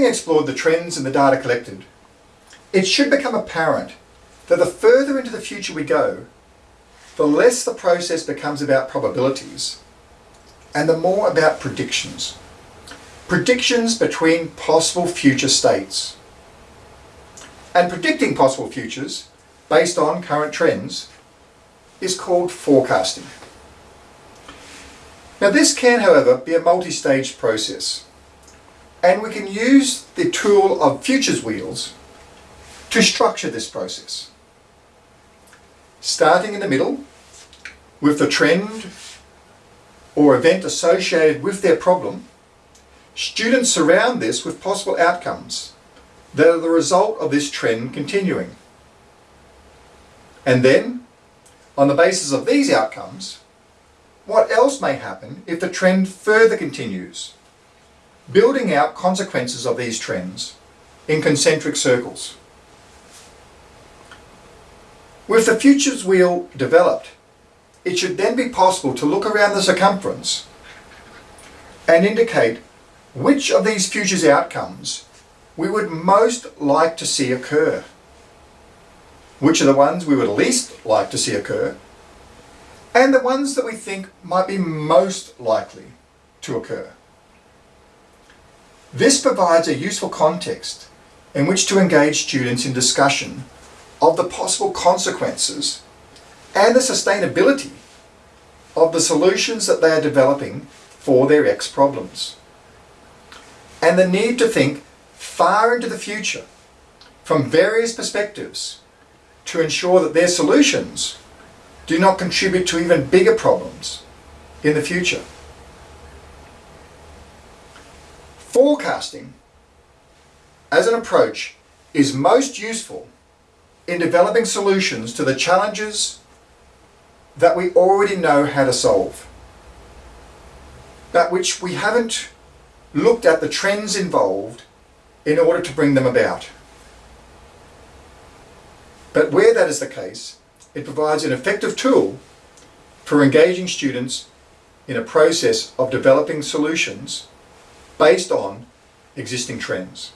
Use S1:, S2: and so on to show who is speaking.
S1: explored the trends in the data collected, it should become apparent that the further into the future we go, the less the process becomes about probabilities and the more about predictions. Predictions between possible future states. And predicting possible futures based on current trends is called forecasting. Now this can, however, be a multi-stage process and we can use the tool of futures wheels to structure this process. Starting in the middle with the trend or event associated with their problem, students surround this with possible outcomes that are the result of this trend continuing. And then, on the basis of these outcomes, what else may happen if the trend further continues, building out consequences of these trends in concentric circles. With the futures wheel developed, it should then be possible to look around the circumference and indicate which of these futures outcomes we would most like to see occur. Which are the ones we would least like to see occur and the ones that we think might be most likely to occur. This provides a useful context in which to engage students in discussion of the possible consequences and the sustainability of the solutions that they are developing for their X problems. And the need to think far into the future from various perspectives to ensure that their solutions do not contribute to even bigger problems in the future. Forecasting as an approach is most useful in developing solutions to the challenges that we already know how to solve, but which we haven't looked at the trends involved in order to bring them about. But where that is the case, it provides an effective tool for engaging students in a process of developing solutions based on existing trends.